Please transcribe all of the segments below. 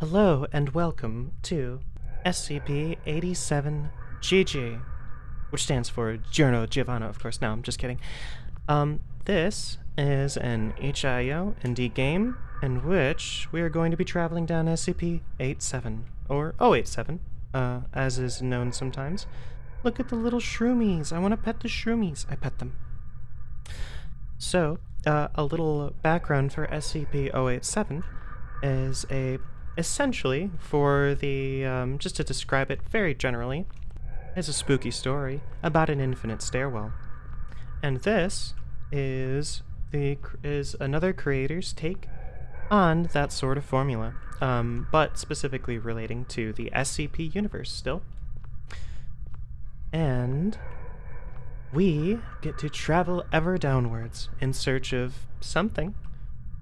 Hello and welcome to SCP-87GG, which stands for Giorno Giovanna, of course. No, I'm just kidding. Um, this is an itch.io indie game in which we are going to be traveling down SCP-87, or 087, uh, as is known sometimes. Look at the little shroomies. I want to pet the shroomies. I pet them. So, uh, a little background for SCP-087 is a essentially for the um, just to describe it very generally is a spooky story about an infinite stairwell. And this is the is another creator's take on that sort of formula um, but specifically relating to the scp universe still. And we get to travel ever downwards in search of something.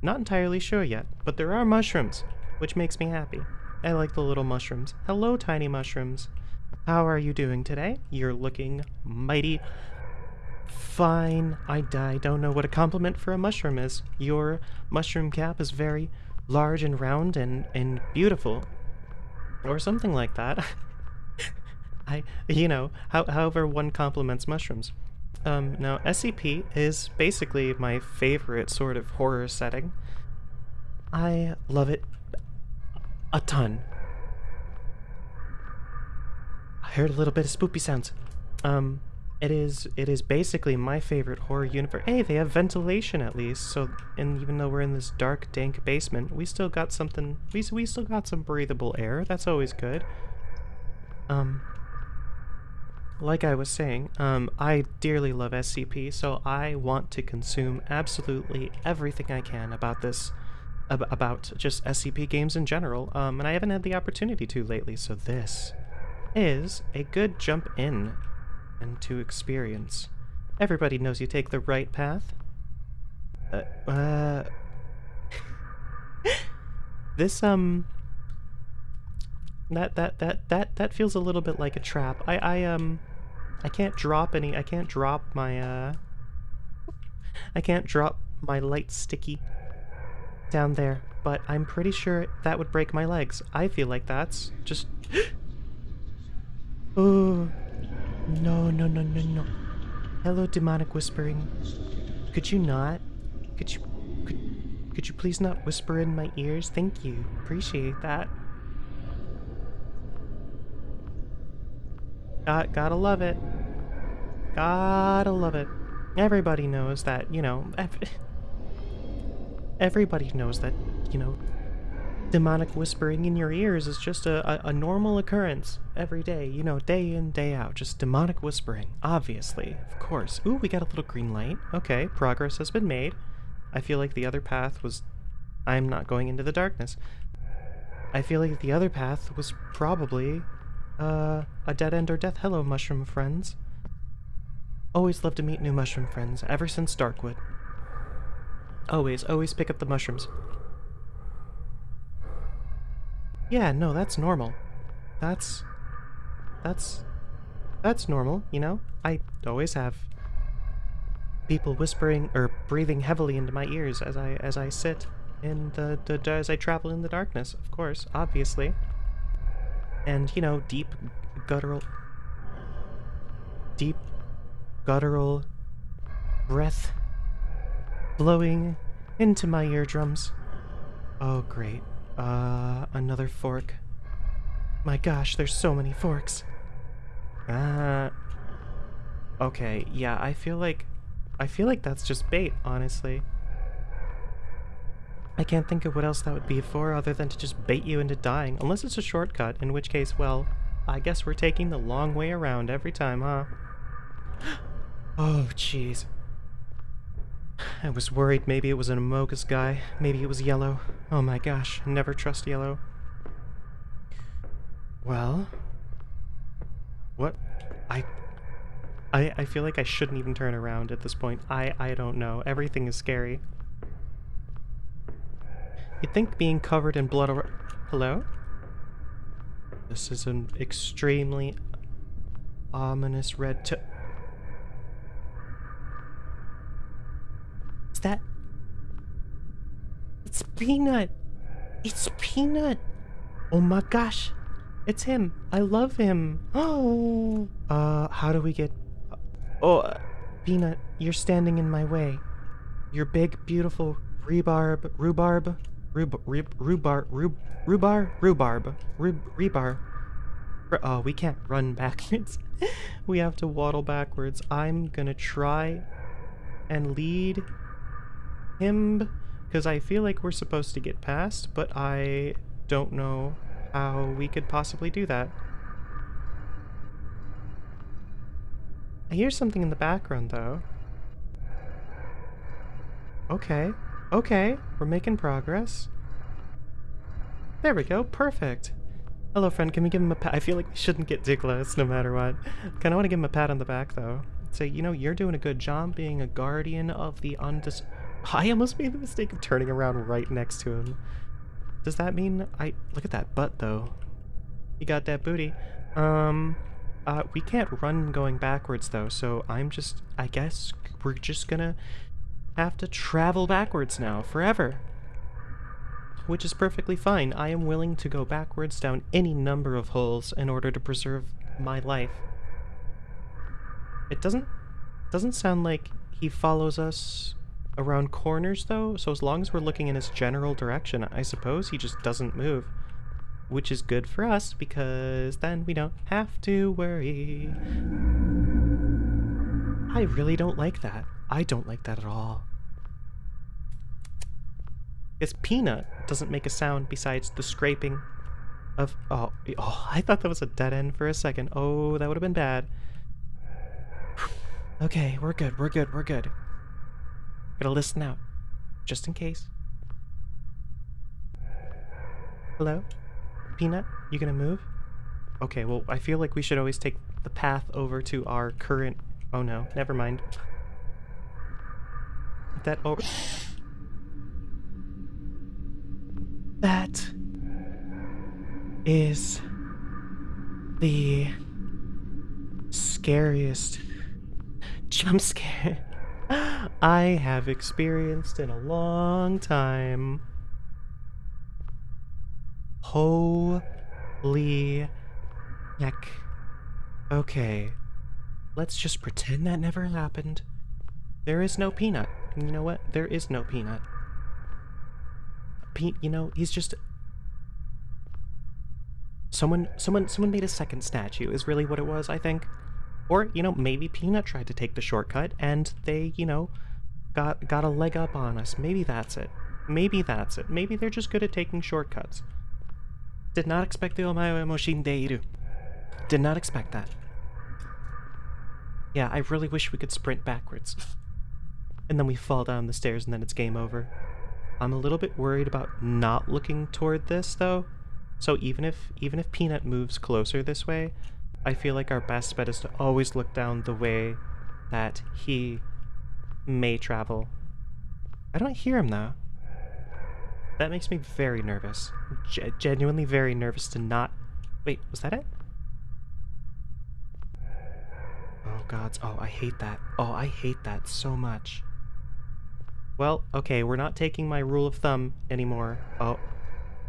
Not entirely sure yet but there are mushrooms which makes me happy. I like the little mushrooms. Hello, tiny mushrooms. How are you doing today? You're looking mighty fine. I, I don't know what a compliment for a mushroom is. Your mushroom cap is very large and round and, and beautiful. Or something like that. I, you know, how, however one compliments mushrooms. Um, now, SCP is basically my favorite sort of horror setting. I love it a ton. I heard a little bit of spoopy sounds. Um, it is it is basically my favorite horror universe. Hey, they have ventilation at least, so and even though we're in this dark, dank basement, we still got something. We we still got some breathable air. That's always good. Um, like I was saying, um, I dearly love SCP, so I want to consume absolutely everything I can about this ab about just SCP games in general, um, and I haven't had the opportunity to lately, so this is a good jump in and to experience. Everybody knows you take the right path. Uh, uh this um that that that that that feels a little bit like a trap. I I um I can't drop any I can't drop my uh I can't drop my light sticky down there, but I'm pretty sure that would break my legs. I feel like that's just... oh, no, no, no, no, no. Hello, demonic whispering. Could you not? Could you... Could, could you please not whisper in my ears? Thank you. Appreciate that. Got, gotta love it. Gotta love it. Everybody knows that, you know, everybody knows that, you know, demonic whispering in your ears is just a, a, a, normal occurrence every day, you know, day in, day out. Just demonic whispering, obviously, of course. Ooh, we got a little green light. Okay, progress has been made. I feel like the other path was... I'm not going into the darkness. I feel like the other path was probably uh, a dead end or death. Hello, mushroom friends. Always love to meet new mushroom friends, ever since Darkwood. Always, always pick up the mushrooms. Yeah, no, that's normal. That's... That's... That's normal, you know? I always have people whispering or breathing heavily into my ears as I as I sit in the, the as I travel in the darkness, of course, obviously. And, you know, deep guttural deep guttural breath blowing into my eardrums. Oh, great. Uh, another fork. My gosh, there's so many forks. Uh, okay, yeah, I feel like, I feel like that's just bait, honestly. I can't think of what else that would be for other than to just bait you into dying, unless it's a shortcut, in which case, well, I guess we're taking the long way around every time, huh? oh, jeez. I was worried maybe it was an Amogus guy. Maybe it was yellow. Oh my gosh, never trust yellow. Well... What? I... I, I feel like I shouldn't even turn around at this point. I, I don't know. Everything is scary. You'd think being covered in blood. Hello? This is an extremely ominous red to... that? It's Peanut. It's Peanut. Oh my gosh! It's him! I love him! Oh! Uh, how do we get... Oh, Peanut, you're standing in my way. Your big, beautiful rhubarb, rhubarb, rhub, rhub, rhubarb, rhub, rhubarb, rhubarb, rhub, rebar. Oh, we can't run backwards. we have to waddle backwards. I'm gonna try and lead him because I feel like we're supposed to get past, but I don't know how we could possibly do that. I hear something in the background though. Okay, okay, we're making progress. There we go, perfect. Hello friend, can we give him a pat? I feel like we shouldn't get too close no matter what. Kinda wanna give him a pat on the back though. Say, you know, you're doing a good job being a guardian of the undis- I almost made the mistake of turning around right next to him. Does that mean I- look at that butt though. He got that booty. Um, uh, we can't run going backwards though, so I'm just, I guess we're just gonna have to travel backwards now, forever. Which is perfectly fine. I am willing to go backwards down any number of holes in order to preserve my life. It doesn't, doesn't sound like he follows us around corners though, so as long as we're looking in his general direction, I suppose he just doesn't move. Which is good for us, because then we don't have to worry. I really don't like that. I don't like that at all. Because Peanut doesn't make a sound besides the scraping of... Oh, oh, I thought that was a dead end for a second. Oh, that would have been bad. okay, we're good, we're good, we're good. Gotta listen out, just in case. Hello? Peanut, you gonna move? Okay, well, I feel like we should always take the path over to our current... Oh no, never mind. That over... That is the scariest jump scare I have experienced in a long time. Holy heck. Okay, let's just pretend that never happened. There is no peanut. You know what? There is no peanut. Pete, you know, he's just someone someone someone made a second statue is really what it was, I think. Or, you know, maybe Peanut tried to take the shortcut and they, you know, got got a leg up on us. Maybe that's it. Maybe that's it. Maybe they're just good at taking shortcuts. Did not expect the omae moshindeiru. Did not expect that. Yeah, I really wish we could sprint backwards. and then we fall down the stairs and then it's game over. I'm a little bit worried about not looking toward this though. So even if even if Peanut moves closer this way, I feel like our best bet is to always look down the way that he may travel. I don't hear him though. That makes me very nervous. G genuinely very nervous to not... Wait, was that it? Oh gods, oh I hate that. Oh, I hate that so much. Well, okay, we're not taking my rule of thumb anymore. Oh,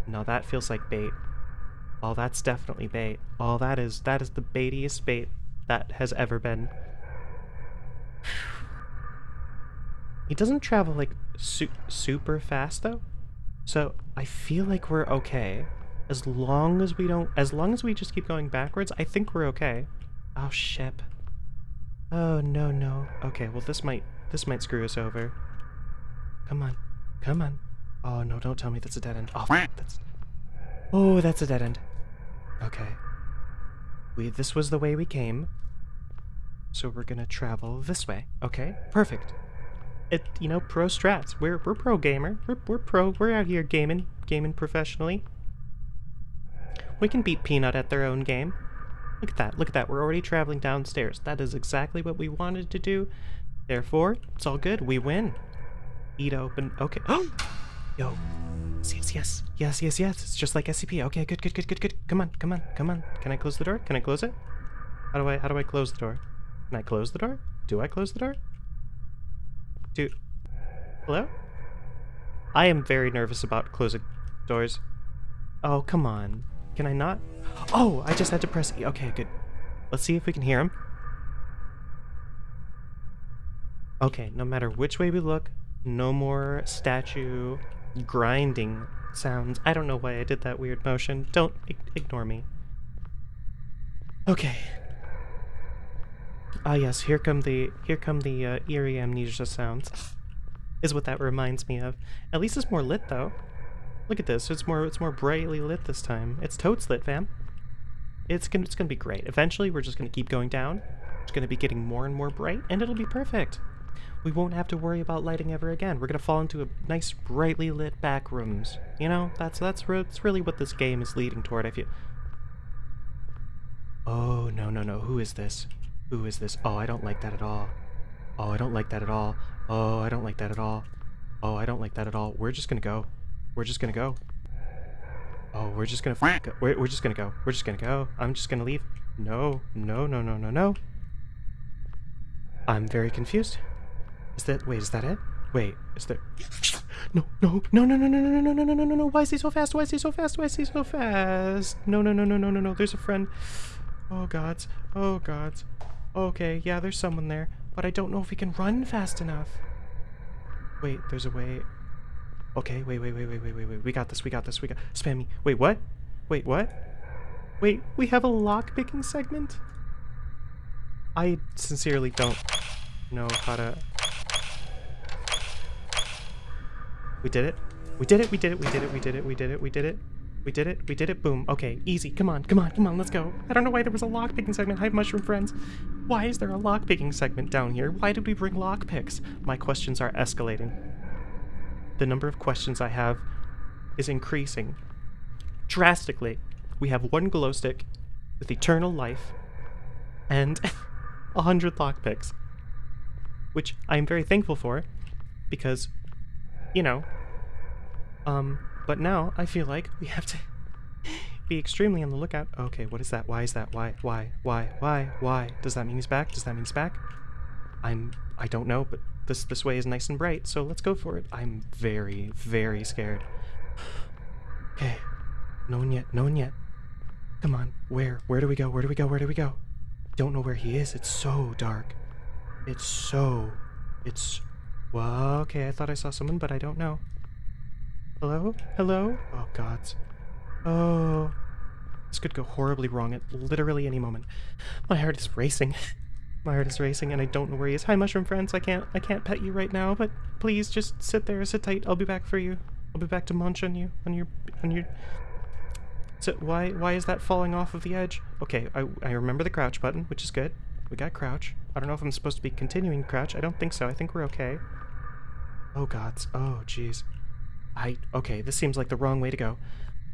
no, that feels like bait. Oh, that's definitely bait. Oh, that is that is the baitiest bait that has ever been. he doesn't travel like su super fast though, so I feel like we're okay. As long as we don't, as long as we just keep going backwards, I think we're okay. Oh, ship. Oh, no, no. Okay, well this might, this might screw us over. Come on. Come on. Oh, no, don't tell me that's a dead end. Oh, that's... Oh, that's a dead end. Okay. We, this was the way we came. So we're gonna travel this way. Okay, perfect. It, you know, pro strats. We're, we're pro gamer. We're, we're pro. We're out here gaming, gaming professionally. We can beat Peanut at their own game. Look at that, look at that. We're already traveling downstairs. That is exactly what we wanted to do. Therefore, it's all good. We win. Eat open. Okay. Oh! Yo. Yes, yes, yes, yes, yes. It's just like SCP. Okay, good, good, good, good, good. Come on, come on, come on. Can I close the door? Can I close it? How do I, how do I close the door? Can I close the door? Do I close the door? Do, hello? I am very nervous about closing doors. Oh, come on. Can I not? Oh, I just had to press E. Okay, good. Let's see if we can hear him. Okay, no matter which way we look, no more statue grinding sounds. I don't know why I did that weird motion. Don't ignore me. Okay. Ah yes, here come the here come the uh, eerie amnesia sounds. Is what that reminds me of. At least it's more lit though. Look at this. It's more it's more brightly lit this time. It's totes lit, fam. It's gonna it's gonna be great. Eventually, we're just gonna keep going down. It's gonna be getting more and more bright, and it'll be perfect. We won't have to worry about lighting ever again. We're gonna fall into a nice brightly lit back rooms. You know, that's that's that's really what this game is leading toward. I feel. Oh no no no! Who is this? Who is this? Oh, I don't like that at all. Oh, I don't like that at all. Oh, I don't like that at all. Oh, I don't like that at all. We're just gonna go. We're just gonna go. Oh, we're just gonna go. We're, we're just gonna go. We're just gonna go. I'm just gonna leave. No, no, no, no, no, no. I'm very confused. Is that, wait, is that it? Wait, is there, no, no, no, no, no, no, no, no, no, no, no, no, no, why is he so fast? Why is he so fast? Why is he so fast? No, no, no, no, no, no, no, there's a friend. Oh, gods. Oh, gods. Okay, yeah, there's someone there, but I don't know if we can run fast enough. Wait, there's a way. Okay, wait, wait, wait, wait, wait, wait, wait. We got this, we got this, we got... Spam me. Wait, what? Wait, what? Wait, we have a lock-picking segment? I sincerely don't know how to... We did it. We did it, we did it, we did it, we did it, we did it, we did it. We did it, we did it, boom. Okay, easy, come on, come on, come on, let's go. I don't know why there was a lock-picking segment. Hi, mushroom friends. Why is there a lock-picking segment down here? Why did we bring lock-picks? My questions are escalating. The number of questions I have is increasing drastically. We have one glow stick with eternal life and a hundred lockpicks, which I am very thankful for because, you know, um, but now I feel like we have to be extremely on the lookout. Okay, what is that? Why is that? Why? Why? Why? Why? Why? Does that mean he's back? Does that mean he's back? I'm... I don't know, but this this way is nice and bright, so let's go for it. I'm very, very scared. Okay. No one yet. No one yet. Come on. Where? Where do we go? Where do we go? Where do we go? Don't know where he is. It's so dark. It's so... It's... Okay, I thought I saw someone, but I don't know. Hello? Hello? Oh, gods. Oh. This could go horribly wrong at literally any moment. My heart is racing. My heart is racing and I don't know where he is. Hi, mushroom friends. I can't I can't pet you right now, but please just sit there, sit tight. I'll be back for you. I'll be back to munch on you, on your, on your... So why, why is that falling off of the edge? Okay, I, I remember the crouch button, which is good. We got crouch. I don't know if I'm supposed to be continuing crouch. I don't think so. I think we're okay. Oh gods. Oh jeez. I, okay, this seems like the wrong way to go.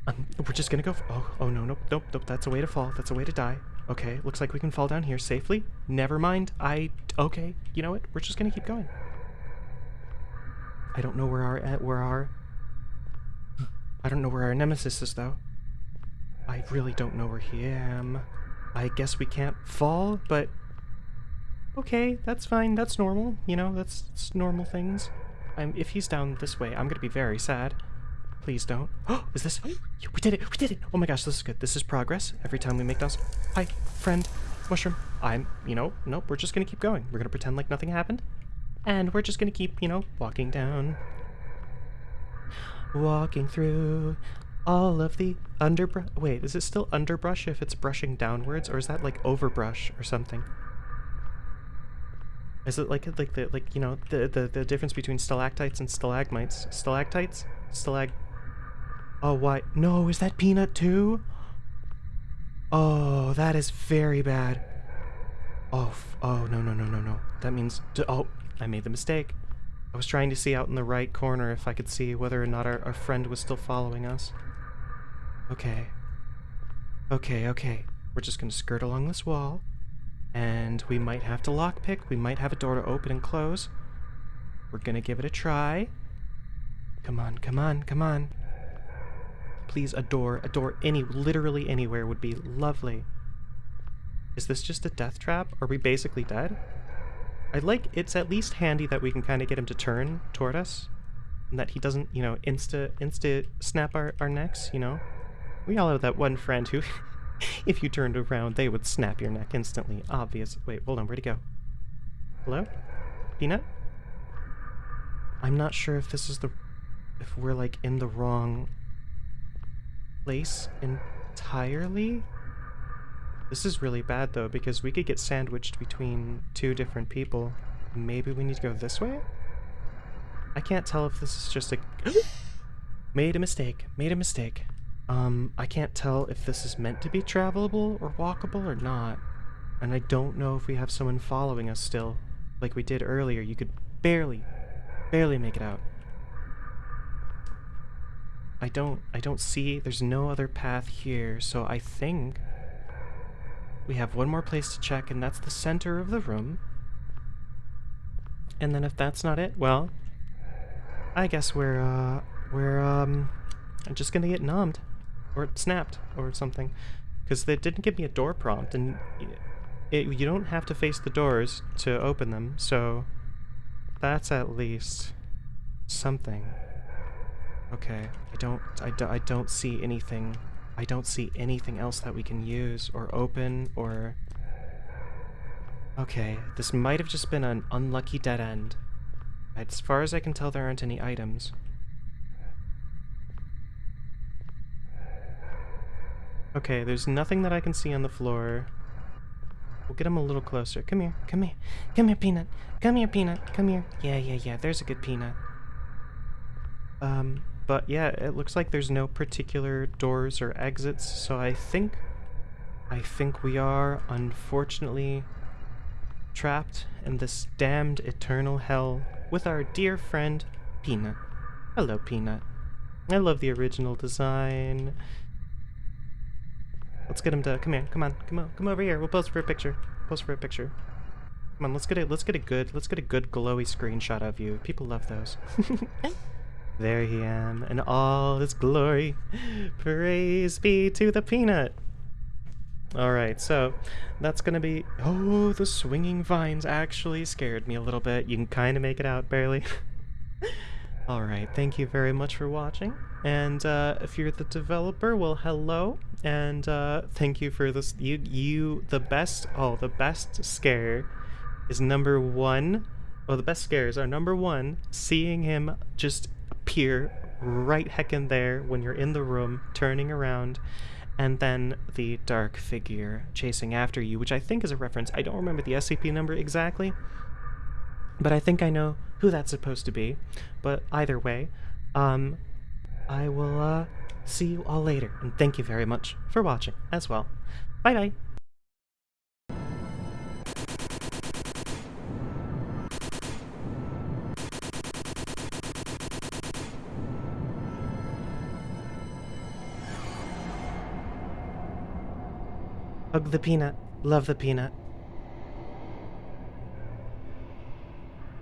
Um, we're just gonna go, oh, oh no, nope, nope, nope, that's a way to fall. That's a way to die. Okay, looks like we can fall down here safely. Never mind. I... Okay, you know what? We're just gonna keep going. I don't know where our... Where our... I don't know where our nemesis is, though. I really don't know where he am. I guess we can't fall, but... Okay, that's fine. That's normal. You know, that's, that's normal things. I'm, if he's down this way, I'm gonna be very sad. Please don't. Oh, is this? We did it! We did it! Oh my gosh, this is good. This is progress. Every time we make those. Hi, friend. Mushroom. I'm, you know, nope, we're just gonna keep going. We're gonna pretend like nothing happened. And we're just gonna keep, you know, walking down. Walking through all of the underbrush. Wait, is it still underbrush if it's brushing downwards? Or is that like overbrush or something? Is it like like the like you know the the the difference between stalactites and stalagmites? Stalactites, stalag Oh, why? No, is that Peanut too? Oh, that is very bad. Oh, oh, no, no, no, no, no. That means, oh, I made the mistake. I was trying to see out in the right corner if I could see whether or not our, our friend was still following us. Okay. Okay, okay. We're just gonna skirt along this wall. And we might have to lockpick. We might have a door to open and close. We're gonna give it a try. Come on, come on, come on. Please, a door, a door, any, literally anywhere would be lovely. Is this just a death trap? Are we basically dead? I like, it's at least handy that we can kind of get him to turn toward us. And that he doesn't, you know, insta, insta snap our, our necks, you know? We all have that one friend who, if you turned around, they would snap your neck instantly. Obvious. Wait, hold on. Where'd he go? Hello? Peanut? I'm not sure if this is the... If we're, like, in the wrong place entirely? This is really bad, though, because we could get sandwiched between two different people. Maybe we need to go this way? I can't tell if this is just a... made a mistake. Made a mistake. Um, I can't tell if this is meant to be travelable or walkable or not. And I don't know if we have someone following us still. Like we did earlier, you could barely, barely make it out. I don't, I don't see, there's no other path here, so I think we have one more place to check, and that's the center of the room. And then if that's not it, well, I guess we're, uh, we're, um, I'm just gonna get numbed. Or snapped, or something. Because they didn't give me a door prompt, and it, you don't have to face the doors to open them, so that's at least something. Okay, I don't, I, do, I don't see anything, I don't see anything else that we can use or open or... Okay, this might have just been an unlucky dead end. As far as I can tell, there aren't any items. Okay, there's nothing that I can see on the floor. We'll get him a little closer. Come here, come here. Come here, Peanut. Come here, Peanut. Come here. Yeah, yeah, yeah, there's a good Peanut. Um, but yeah, it looks like there's no particular doors or exits, so I think... I think we are, unfortunately, trapped in this damned eternal hell with our dear friend, Peanut. Hello, Peanut. I love the original design. Let's get him to come here. Come on, come on, come over here. We'll pose for a picture. Pose for a picture. Come on, let's get it. Let's get a good. Let's get a good glowy screenshot of you. People love those. There he am, in all his glory. Praise be to the peanut. Alright, so that's gonna be... Oh, the swinging vines actually scared me a little bit. You can kind of make it out, barely. Alright, thank you very much for watching. And uh, if you're the developer, well, hello. And uh, thank you for this. You, you, the best, oh, the best scare is number one. Oh, the best scares are number one, seeing him just appear right heckin' there when you're in the room, turning around, and then the dark figure chasing after you, which I think is a reference. I don't remember the SCP number exactly, but I think I know who that's supposed to be. But either way, um, I will uh, see you all later, and thank you very much for watching as well. Bye-bye! Hug the peanut. Love the peanut.